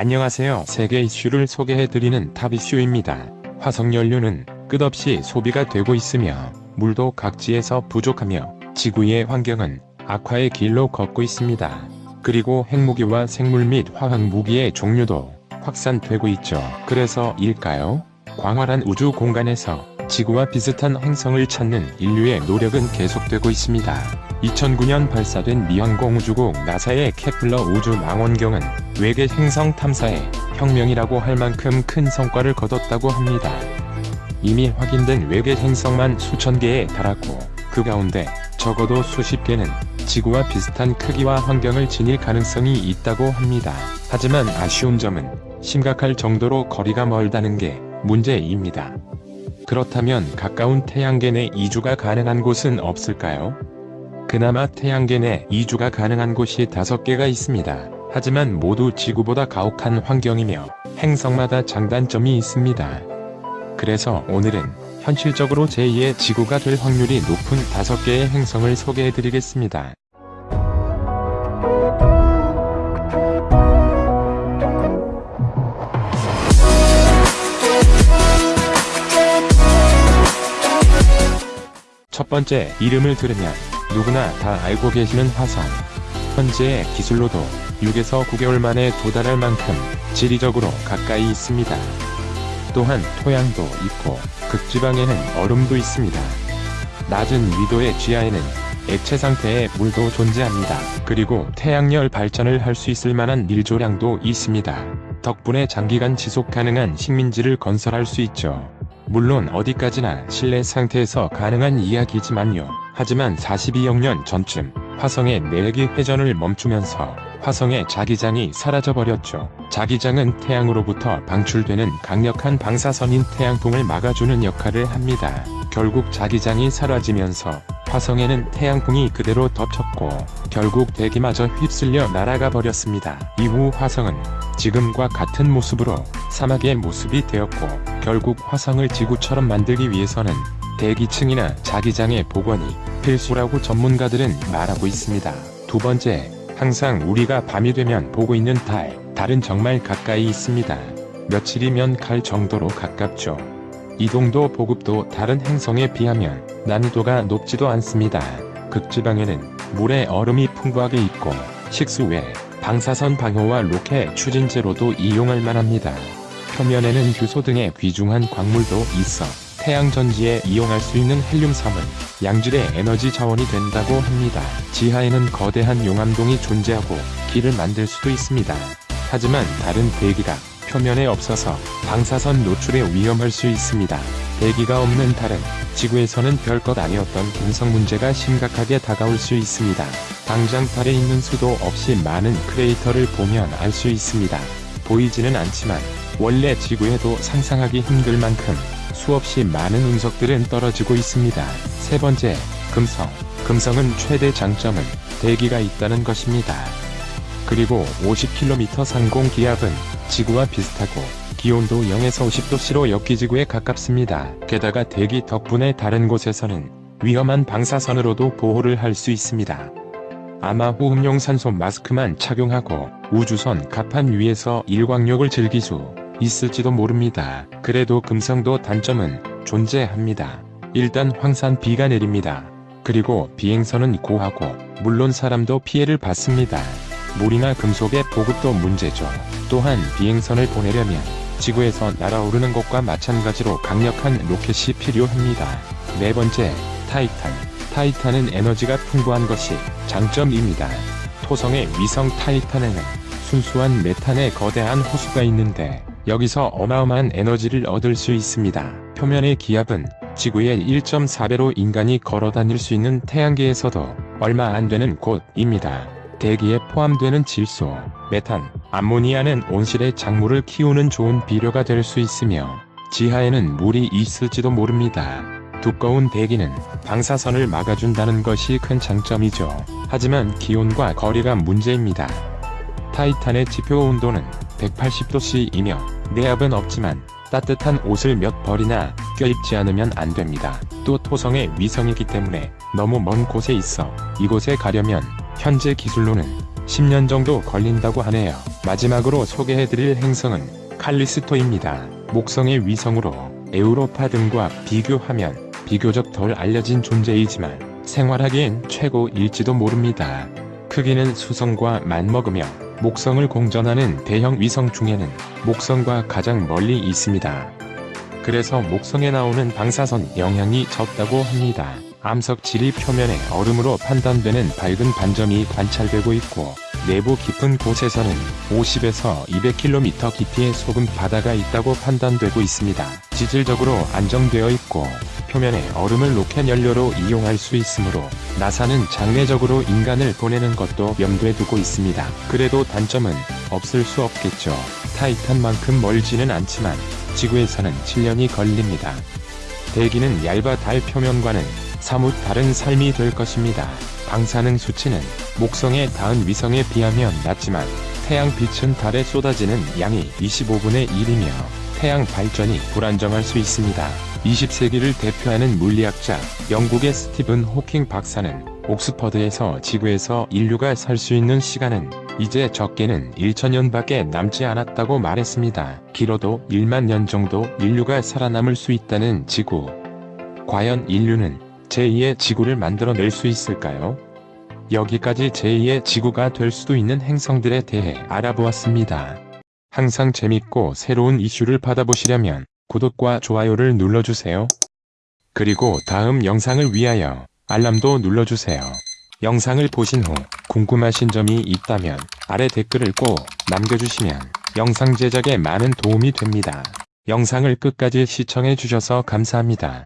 안녕하세요. 세계 이슈를 소개해드리는 탑 이슈입니다. 화석연료는 끝없이 소비가 되고 있으며 물도 각지에서 부족하며 지구의 환경은 악화의 길로 걷고 있습니다. 그리고 핵무기와 생물 및 화학무기의 종류도 확산되고 있죠. 그래서 일까요? 광활한 우주 공간에서 지구와 비슷한 행성을 찾는 인류의 노력은 계속되고 있습니다. 2009년 발사된 미항공 우주국 나사의 케플러 우주 망원경은 외계 행성 탐사에 혁명이라고 할 만큼 큰 성과를 거뒀다고 합니다. 이미 확인된 외계 행성만 수천 개에 달하고 그 가운데 적어도 수십 개는 지구와 비슷한 크기와 환경을 지닐 가능성이 있다고 합니다. 하지만 아쉬운 점은 심각할 정도로 거리가 멀다는 게 문제입니다. 그렇다면 가까운 태양계 내 이주가 가능한 곳은 없을까요? 그나마 태양계 내 이주가 가능한 곳이 다섯 개가 있습니다. 하지만 모두 지구보다 가혹한 환경이며 행성마다 장단점이 있습니다. 그래서 오늘은 현실적으로 제2의 지구가 될 확률이 높은 다섯 개의 행성을 소개해드리겠습니다. 첫 번째 이름을 들으면 누구나 다 알고 계시는 화성. 현재의 기술로도 6에서 9개월 만에 도달할 만큼 지리적으로 가까이 있습니다. 또한 토양도 있고 극지방에는 얼음도 있습니다. 낮은 위도의 지하에는 액체 상태의 물도 존재합니다. 그리고 태양열 발전을 할 수 있을 만한 일조량도 있습니다. 덕분에 장기간 지속 가능한 식민지를 건설할 수 있죠. 물론 어디까지나 실내 상태에서 가능한 이야기지만요. 하지만 42억 년 전쯤 화성의 내기 회전을 멈추면서 화성의 자기장이 사라져버렸죠. 자기장은 태양으로부터 방출되는 강력한 방사선인 태양풍을 막아주는 역할을 합니다. 결국 자기장이 사라지면서 화성에는 태양풍이 그대로 덮쳤고 결국 대기마저 휩쓸려 날아가 버렸습니다. 이후 화성은 지금과 같은 모습으로 사막의 모습이 되었고 결국 화성을 지구처럼 만들기 위해서는 대기층이나 자기장의 복원이 필수라고 전문가들은 말하고 있습니다. 두 번째, 항상 우리가 밤이 되면 보고 있는 달, 달은 정말 가까이 있습니다. 며칠이면 갈 정도로 가깝죠. 이동도 보급도 다른 행성에 비하면 난이도가 높지도 않습니다. 극지방에는 물에 얼음이 풍부하게 있고 식수 외 방사선 방호와 로켓 추진제로도 이용할 만합니다. 표면에는 규소 등의 귀중한 광물도 있어 태양전지에 이용할 수 있는 헬륨3은 양질의 에너지 자원이 된다고 합니다. 지하에는 거대한 용암동이 존재하고 길을 만들 수도 있습니다. 하지만 다른 대기가 표면에 없어서 방사선 노출에 위험할 수 있습니다. 대기가 없는 달은 지구에서는 별것 아니었던 금성 문제가 심각하게 다가올 수 있습니다. 당장 달에 있는 수도 없이 많은 크레이터를 보면 알 수 있습니다. 보이지는 않지만 원래 지구에도 상상하기 힘들 만큼 수없이 많은 운석들은 떨어지고 있습니다. 세 번째, 금성. 금성은 최대 장점은 대기가 있다는 것입니다. 그리고 50km 상공 기압은 지구와 비슷하고 기온도 0에서 50도씨로 역기지구에 가깝습니다. 게다가 대기 덕분에 다른 곳에서는 위험한 방사선으로도 보호를 할 수 있습니다. 아마 호흡용 산소 마스크만 착용하고 우주선 갑판 위에서 일광욕을 즐길 수 있을지도 모릅니다. 그래도 금성도 단점은 존재합니다. 일단 황산 비가 내립니다. 그리고 비행선은 고하고 물론 사람도 피해를 받습니다. 물이나 금속의 보급도 문제죠. 또한 비행선을 보내려면 지구에서 날아오르는 것과 마찬가지로 강력한 로켓이 필요합니다. 네 번째, 타이탄. 타이탄은 에너지가 풍부한 것이 장점입니다. 토성의 위성 타이탄에는 순수한 메탄의 거대한 호수가 있는데 여기서 어마어마한 에너지를 얻을 수 있습니다. 표면의 기압은 지구의 1.4배로 인간이 걸어 다닐 수 있는 태양계에서도 얼마 안 되는 곳입니다. 대기에 포함되는 질소, 메탄, 암모니아는 온실의 작물을 키우는 좋은 비료가 될 수 있으며 지하에는 물이 있을지도 모릅니다. 두꺼운 대기는 방사선을 막아준다는 것이 큰 장점이죠. 하지만 기온과 거리가 문제입니다. 타이탄의 지표 온도는 180도씨이며 내압은 없지만 따뜻한 옷을 몇 벌이나 껴입지 않으면 안 됩니다. 또 토성의 위성이기 때문에 너무 먼 곳에 있어 이곳에 가려면 현재 기술로는 10년 정도 걸린다고 하네요. 마지막으로 소개해드릴 행성은 칼리스토입니다. 목성의 위성으로 에우로파 등과 비교하면 비교적 덜 알려진 존재이지만 생활하기엔 최고일지도 모릅니다. 크기는 수성과 맞먹으며 목성을 공전하는 대형 위성 중에는 목성과 가장 멀리 있습니다. 그래서 목성에 나오는 방사선 영향이 적다고 합니다. 암석 지리 표면에 얼음으로 판단되는 밝은 반점이 관찰되고 있고 내부 깊은 곳에서는 50에서 200km 깊이의 소금 바다가 있다고 판단되고 있습니다. 지질적으로 안정되어 있고 표면에 얼음을 로켓 연료로 이용할 수 있으므로 나사는 장례적으로 인간을 보내는 것도 염두에 두고 있습니다. 그래도 단점은 없을 수 없겠죠. 타이탄만큼 멀지는 않지만 지구에서는 7년이 걸립니다. 대기는 얇아 달 표면과는 사뭇 다른 삶이 될 것입니다. 방사능 수치는 목성에 닿은 위성에 비하면 낮지만 태양 빛은 달에 쏟아지는 양이 25분의 1이며 태양 발전이 불안정할 수 있습니다. 20세기를 대표하는 물리학자 영국의 스티븐 호킹 박사는 옥스퍼드에서 지구에서 인류가 살 수 있는 시간은 이제 적게는 1천년밖에 남지 않았다고 말했습니다. 길어도 1만 년 정도 인류가 살아남을 수 있다는 지구. 과연 인류는 제2의 지구를 만들어낼 수 있을까요? 여기까지 제2의 지구가 될 수도 있는 행성들에 대해 알아보았습니다. 항상 재밌고 새로운 이슈를 받아보시려면 구독과 좋아요를 눌러주세요. 그리고 다음 영상을 위하여 알람도 눌러주세요. 영상을 보신 후 궁금하신 점이 있다면 아래 댓글을 꼭 남겨주시면 영상 제작에 많은 도움이 됩니다. 영상을 끝까지 시청해 주셔서 감사합니다.